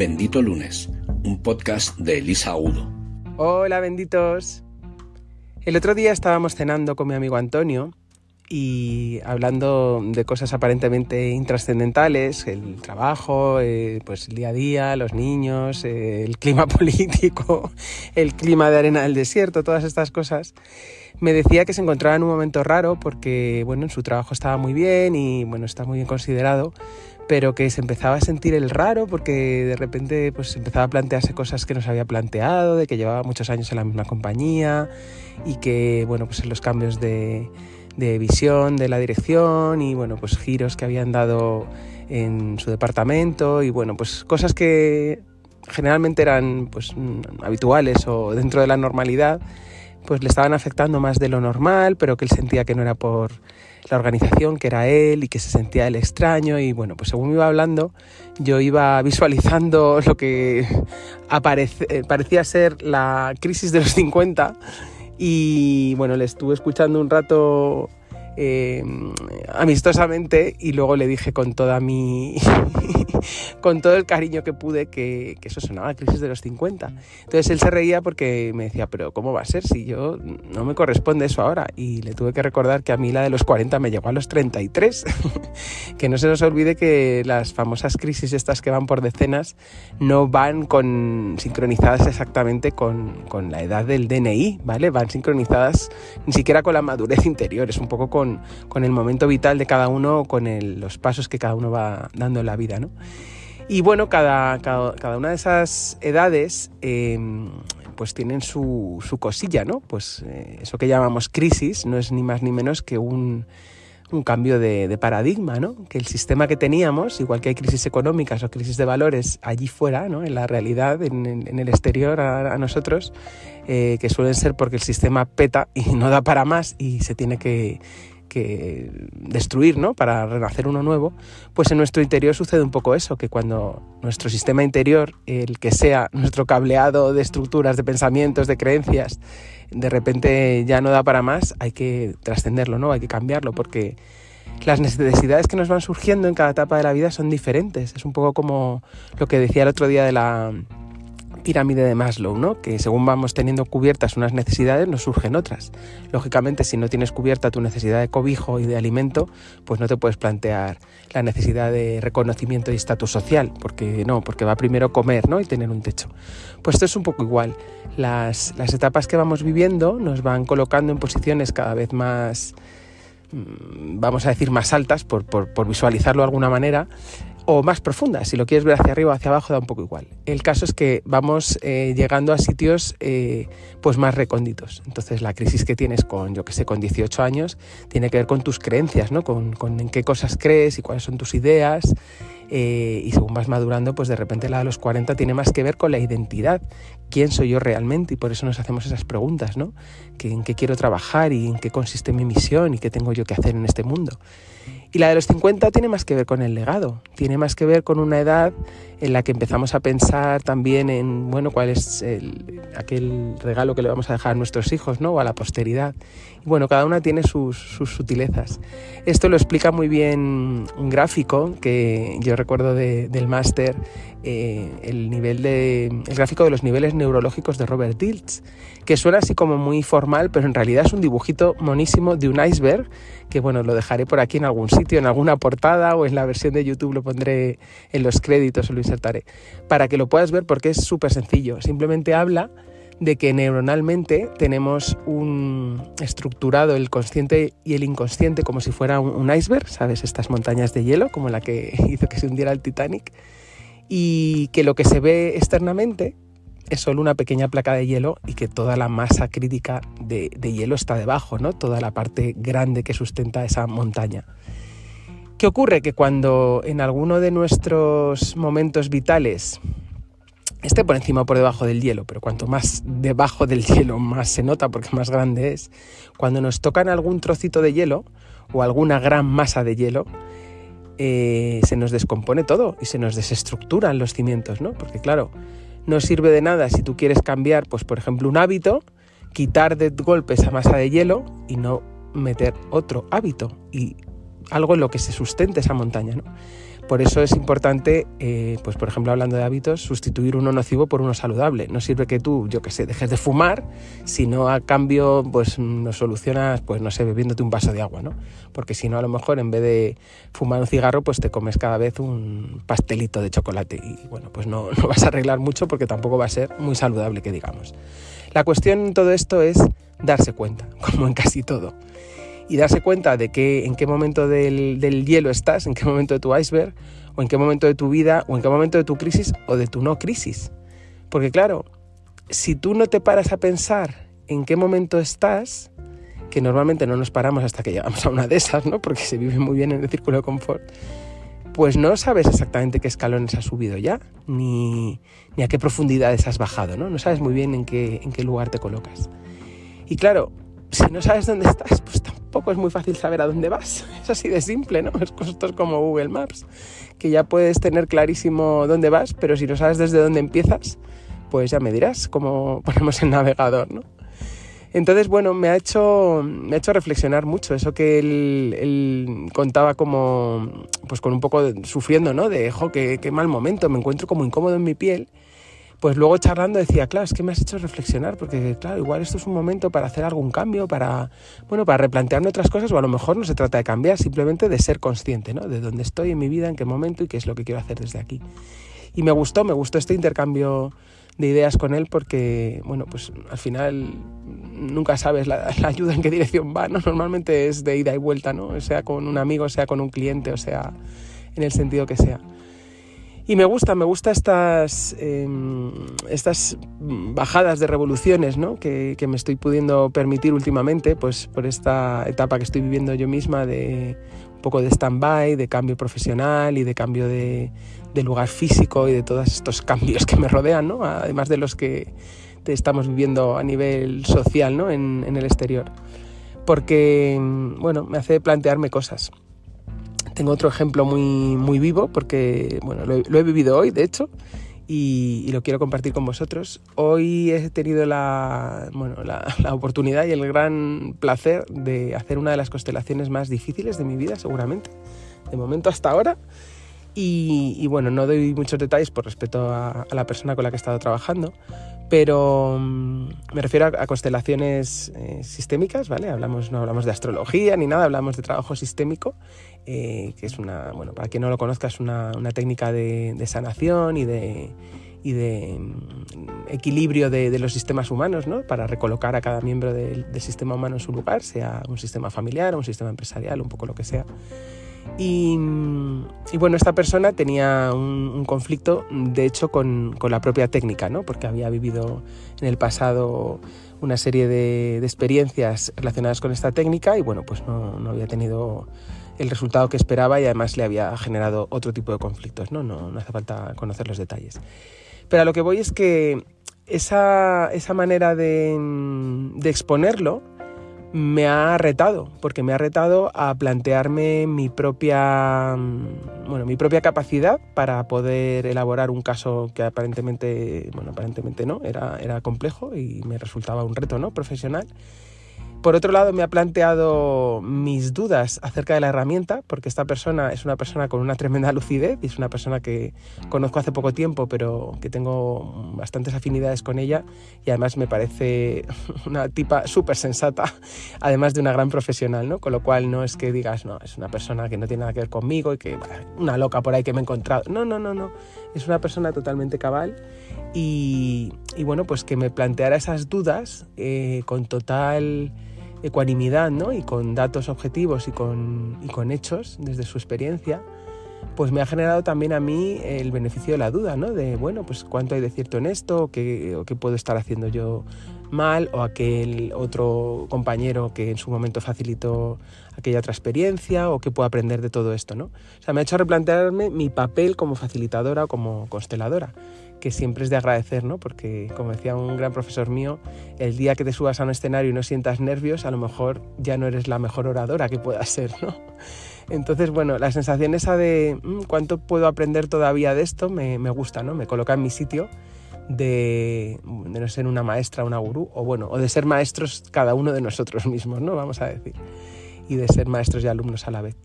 Bendito Lunes, un podcast de Elisa Agudo. Hola, benditos. El otro día estábamos cenando con mi amigo Antonio y hablando de cosas aparentemente intrascendentales, el trabajo, eh, pues el día a día, los niños, eh, el clima político, el clima de arena del desierto, todas estas cosas, me decía que se encontraba en un momento raro porque, bueno, en su trabajo estaba muy bien y, bueno, está muy bien considerado, pero que se empezaba a sentir el raro porque de repente pues empezaba a plantearse cosas que no se había planteado, de que llevaba muchos años en la misma compañía y que, bueno, pues los cambios de de visión de la dirección y bueno, pues giros que habían dado en su departamento y bueno, pues cosas que generalmente eran pues habituales o dentro de la normalidad, pues le estaban afectando más de lo normal, pero que él sentía que no era por la organización, que era él y que se sentía el extraño. Y bueno, pues según iba hablando, yo iba visualizando lo que aparece, parecía ser la crisis de los 50 y bueno, le estuve escuchando un rato eh, amistosamente y luego le dije con toda mi con todo el cariño que pude que, eso sonaba a crisis de los 50 entonces él se reía porque me decía pero cómo va a ser si yo no me corresponde eso ahora y le tuve que recordar que a mí la de los 40 me llegó a los 33 que no se nos olvide que las famosas crisis estas que van por decenas no van con sincronizadas exactamente con, con la edad del DNI vale van sincronizadas ni siquiera con la madurez interior es un poco con con, el momento vital de cada uno, con los pasos que cada uno va dando en la vida. ¿no? Y bueno, cada, cada, una de esas edades em, pues tienen su, su, cosilla, ¿no? Pues eh, eso que llamamos crisis no es ni más ni menos que un, un cambio de, paradigma, ¿no? Que el sistema que teníamos, igual que hay crisis económicas o crisis de valores allí fuera, ¿no? En la realidad, en, el exterior a, nosotros, eh, que suelen ser porque el sistema peta y no da para más y se tiene que, que destruir, ¿no? Para renacer uno nuevo, pues en nuestro interior sucede un poco eso, que cuando nuestro sistema interior, el que sea nuestro cableado de estructuras, de pensamientos, de creencias, de repente ya no da para más, hay que trascenderlo, ¿no? Hay que cambiarlo porque las necesidades que nos van surgiendo en cada etapa de la vida son diferentes. Es un poco como lo que decía el otro día de la pirámide de Maslow, ¿no? que según vamos teniendo cubiertas unas necesidades, nos surgen otras. Lógicamente, si no tienes cubierta tu necesidad de cobijo y de alimento, pues no te puedes plantear la necesidad de reconocimiento y estatus social, porque no, porque va primero comer ¿no? y tener un techo. Pues esto es un poco igual. Las, las etapas que vamos viviendo nos van colocando en posiciones cada vez más vamos a decir más altas, por, por, visualizarlo de alguna manera, o más profunda. Si lo quieres ver hacia arriba o hacia abajo da un poco igual. El caso es que vamos eh, llegando a sitios eh, pues más recónditos. Entonces la crisis que tienes con, yo que sé, con 18 años tiene que ver con tus creencias, ¿no? Con, con en qué cosas crees y cuáles son tus ideas. Eh, y según vas madurando, pues de repente la de los 40 tiene más que ver con la identidad. ¿Quién soy yo realmente? Y por eso nos hacemos esas preguntas, ¿no? ¿En qué quiero trabajar y en qué consiste mi misión y qué tengo yo que hacer en este mundo? Y la de los 50 tiene más que ver con el legado, tiene más que ver con una edad en la que empezamos a pensar también en, bueno, cuál es aquel regalo que le vamos a dejar a nuestros hijos, ¿no? O a la posteridad. Y bueno, cada una tiene sus, sutilezas. Esto lo explica muy bien un gráfico que yo recuerdo del máster, eh, el, nivel de, el gráfico de los niveles neurológicos de Robert Diltz, que suena así como muy formal, pero en realidad es un dibujito monísimo de un iceberg, que bueno, lo dejaré por aquí en algún sitio, en alguna portada o en la versión de YouTube lo pondré en los créditos o lo insertaré, para que lo puedas ver porque es súper sencillo. Simplemente habla de que neuronalmente tenemos un estructurado el consciente y el inconsciente como si fuera un, iceberg, ¿sabes? Estas montañas de hielo, como la que hizo que se hundiera el Titanic, y que lo que se ve externamente es solo una pequeña placa de hielo y que toda la masa crítica de, hielo está debajo, ¿no? Toda la parte grande que sustenta esa montaña. ¿Qué ocurre? Que cuando en alguno de nuestros momentos vitales esté por encima o por debajo del hielo, pero cuanto más debajo del hielo más se nota porque más grande es, cuando nos tocan algún trocito de hielo o alguna gran masa de hielo, eh, se nos descompone todo y se nos desestructuran los cimientos, ¿no? Porque claro, no sirve de nada si tú quieres cambiar, pues por ejemplo, un hábito, quitar de golpe esa masa de hielo y no meter otro hábito y algo en lo que se sustente esa montaña. ¿no? Por eso es importante, eh, pues por ejemplo, hablando de hábitos, sustituir uno nocivo por uno saludable. No sirve que tú, yo qué sé, dejes de fumar, sino a cambio, pues lo solucionas, pues no sé, bebiéndote un vaso de agua, ¿no? Porque si no, a lo mejor en vez de fumar un cigarro, pues te comes cada vez un pastelito de chocolate. Y bueno, pues no, no vas a arreglar mucho porque tampoco va a ser muy saludable, que digamos. La cuestión en todo esto es darse cuenta, como en casi todo y darse cuenta de que en qué momento del, del, hielo estás, en qué momento de tu iceberg, o en qué momento de tu vida, o en qué momento de tu crisis o de tu no crisis. Porque claro, si tú no te paras a pensar en qué momento estás, que normalmente no nos paramos hasta que llegamos a una de esas, ¿no? Porque se vive muy bien en el círculo de confort, pues no sabes exactamente qué escalones has subido ya, ni, ni a qué profundidades has bajado, ¿no? No sabes muy bien en qué, en qué lugar te colocas. Y claro, si no sabes dónde estás, pues tampoco es muy fácil saber a dónde vas. Es así de simple, ¿no? Esto es como Google Maps, que ya puedes tener clarísimo dónde vas, pero si no sabes desde dónde empiezas, pues ya me dirás cómo ponemos el navegador, ¿no? Entonces, bueno, me ha hecho, me ha hecho reflexionar mucho eso que él, contaba como, pues con un poco sufriendo, ¿no? De, jo, qué, qué mal momento, me encuentro como incómodo en mi piel pues luego charlando decía, claro, es que me has hecho reflexionar, porque claro, igual esto es un momento para hacer algún cambio, para, bueno, para replantearme otras cosas, o a lo mejor no se trata de cambiar, simplemente de ser consciente, ¿no? De dónde estoy en mi vida, en qué momento y qué es lo que quiero hacer desde aquí. Y me gustó, me gustó este intercambio de ideas con él porque, bueno, pues al final nunca sabes la, la, ayuda en qué dirección va, ¿no? Normalmente es de ida y vuelta, ¿no? Sea con un amigo, sea con un cliente, o sea, en el sentido que sea. Y me gusta, me gusta estas, eh, estas bajadas de revoluciones ¿no? que, que, me estoy pudiendo permitir últimamente, pues por esta etapa que estoy viviendo yo misma de un poco de stand-by, de cambio profesional y de cambio de, de, lugar físico y de todos estos cambios que me rodean, ¿no? además de los que estamos viviendo a nivel social ¿no? en, en el exterior. Porque, bueno, me hace plantearme cosas. Tengo otro ejemplo muy, muy vivo porque bueno, lo, he, vivido hoy, de hecho, y, y, lo quiero compartir con vosotros. Hoy he tenido la, bueno, la, la, oportunidad y el gran placer de hacer una de las constelaciones más difíciles de mi vida, seguramente, de momento hasta ahora. Y, y bueno, no doy muchos detalles por respeto a, a, la persona con la que he estado trabajando, pero um, me refiero a, a constelaciones eh, sistémicas, ¿vale? Hablamos, no hablamos de astrología ni nada, hablamos de trabajo sistémico eh, que es una, bueno, para quien no lo conozca, es una, una técnica de, de, sanación y de, y de mm, equilibrio de, de, los sistemas humanos, ¿no? Para recolocar a cada miembro del, del, sistema humano en su lugar, sea un sistema familiar, un sistema empresarial, un poco lo que sea. Y, bueno, esta persona tenía un, conflicto, de hecho, con, con, la propia técnica, ¿no? Porque había vivido en el pasado una serie de, experiencias relacionadas con esta técnica y bueno, pues no, no había tenido el resultado que esperaba y además le había generado otro tipo de conflictos. No, no, no hace falta conocer los detalles. Pero a lo que voy es que esa, esa manera de exponerlo me ha retado, porque me ha retado a plantearme mi propia, bueno, mi propia capacidad para poder elaborar un caso que aparentemente, bueno, aparentemente no, era, era complejo y me resultaba un reto ¿no? profesional. Por otro lado, me ha planteado mis dudas acerca de la herramienta, porque esta persona es una persona con una tremenda lucidez y es una persona que conozco hace poco tiempo, pero que tengo bastantes afinidades con ella y además me parece una tipa súper sensata, además de una gran profesional, ¿no? Con lo cual no es que digas, no, es una persona que no tiene nada que ver conmigo y que una loca por ahí que me he encontrado. No, no, no, no. Es una persona totalmente cabal y, bueno, pues que me planteara esas dudas eh, con total ecuanimidad ¿no? y con datos objetivos y con, hechos desde su experiencia, pues me ha generado también a mí el beneficio de la duda, ¿no? De, bueno, pues cuánto hay de cierto en esto, o qué, qué puedo estar haciendo yo mal, o aquel otro compañero que en su momento facilitó aquella otra experiencia, o qué puedo aprender de todo esto, ¿no? O sea, me ha hecho replantearme mi papel como facilitadora o como consteladora que siempre es de agradecer, ¿no? Porque, como decía un gran profesor mío, el día que te subas a un escenario y no sientas nervios, a lo mejor ya no eres la mejor oradora que puedas ser, ¿no? Entonces, bueno, la sensación esa de mmm, cuánto puedo aprender todavía de esto me, me, gusta, ¿no? Me coloca en mi sitio de, de no ser una maestra, una gurú, o bueno, o de ser maestros cada uno de nosotros mismos, ¿no? Vamos a decir, y de ser maestros y alumnos a la vez.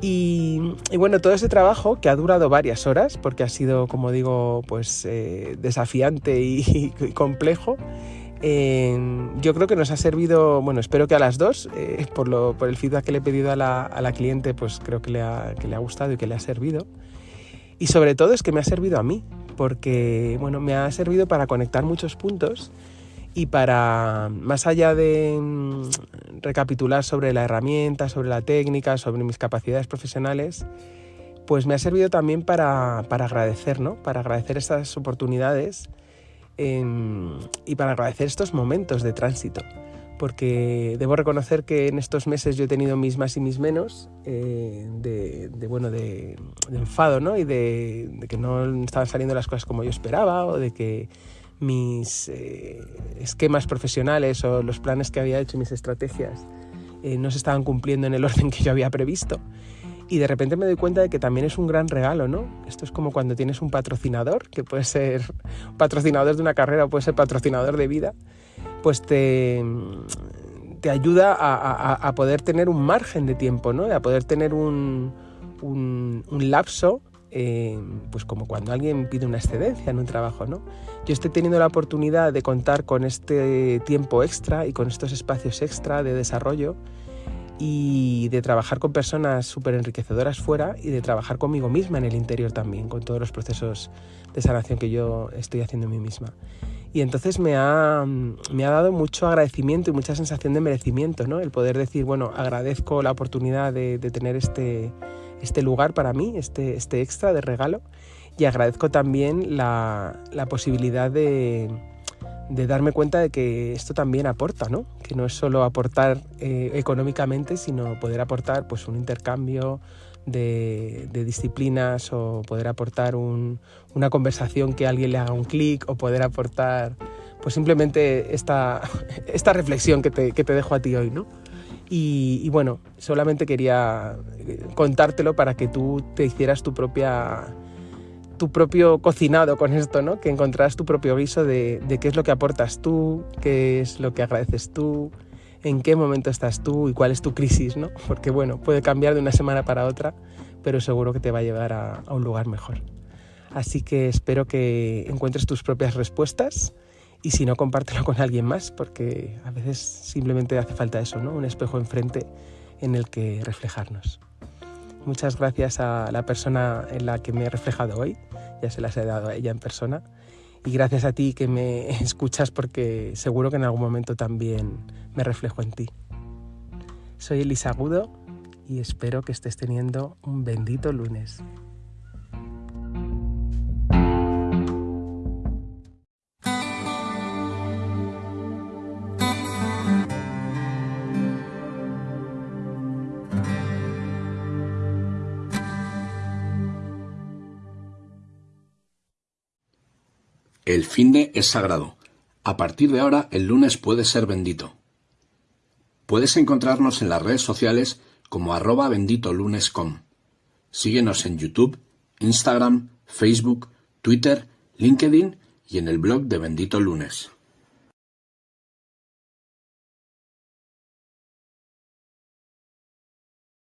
Y, bueno, todo ese trabajo que ha durado varias horas, porque ha sido, como digo, pues eh, desafiante y, complejo, eh, yo creo que nos ha servido, bueno, espero que a las dos, eh, por, lo, por el feedback que le he pedido a la, a la cliente, pues creo que le, ha, que le ha gustado y que le ha servido. Y sobre todo es que me ha servido a mí, porque bueno, me ha servido para conectar muchos puntos y para, más allá de mm, recapitular sobre la herramienta, sobre la técnica, sobre mis capacidades profesionales, pues me ha servido también para, agradecer, ¿no? Para agradecer estas oportunidades em, y para agradecer estos momentos de tránsito. Porque debo reconocer que en estos meses yo he tenido mis más y mis menos eh, de, bueno, de, enfado, ¿no? Y de, de que no estaban saliendo las cosas como yo esperaba o de que mis eh, esquemas profesionales o los planes que había hecho, mis estrategias, eh, no se estaban cumpliendo en el orden que yo había previsto. Y de repente me doy cuenta de que también es un gran regalo, ¿no? Esto es como cuando tienes un patrocinador, que puede ser patrocinador de una carrera o puede ser patrocinador de vida, pues te, te ayuda a, poder tener un margen de tiempo, ¿no? A poder tener un, un, un lapso eh, pues como cuando alguien pide una excedencia en un trabajo, ¿no? Yo estoy teniendo la oportunidad de contar con este tiempo extra y con estos espacios extra de desarrollo y de trabajar con personas súper enriquecedoras fuera y de trabajar conmigo misma en el interior también, con todos los procesos de sanación que yo estoy haciendo en mí misma. Y entonces me ha, me ha dado mucho agradecimiento y mucha sensación de merecimiento, ¿no? El poder decir, bueno, agradezco la oportunidad de, de tener este, este lugar para mí, este, este extra de regalo. Y agradezco también la, posibilidad de, darme cuenta de que esto también aporta, ¿no? Que no es solo aportar eh, económicamente, sino poder aportar pues, un intercambio de, disciplinas o poder aportar una conversación que alguien le haga un clic o poder aportar pues simplemente esta, esta reflexión que te, que te dejo a ti hoy, ¿no? Y, bueno, solamente quería eh, contártelo para que tú te hicieras tu propia tu propio cocinado con esto, ¿no? Que encontrarás tu propio guiso de, de, qué es lo que aportas tú, qué es lo que agradeces tú, en qué momento estás tú y cuál es tu crisis, ¿no? Porque bueno, puede cambiar de una semana para otra, pero seguro que te va a llevar a, a un lugar mejor. Así que espero que encuentres tus propias respuestas y si no, compártelo con alguien más, porque a veces simplemente hace falta eso, ¿no? Un espejo enfrente en el que reflejarnos. Muchas gracias a la persona en la que me he reflejado hoy, ya se las he dado a ella en persona. Y gracias a ti que me escuchas porque seguro que en algún momento también me reflejo en ti. Soy Elisa Agudo y espero que estés teniendo un bendito lunes. El finde es sagrado. A partir de ahora, el lunes puede ser bendito. Puedes encontrarnos en las redes sociales como arroba benditolunes.com. Síguenos en YouTube, Instagram, Facebook, Twitter, LinkedIn y en el blog de Bendito Lunes.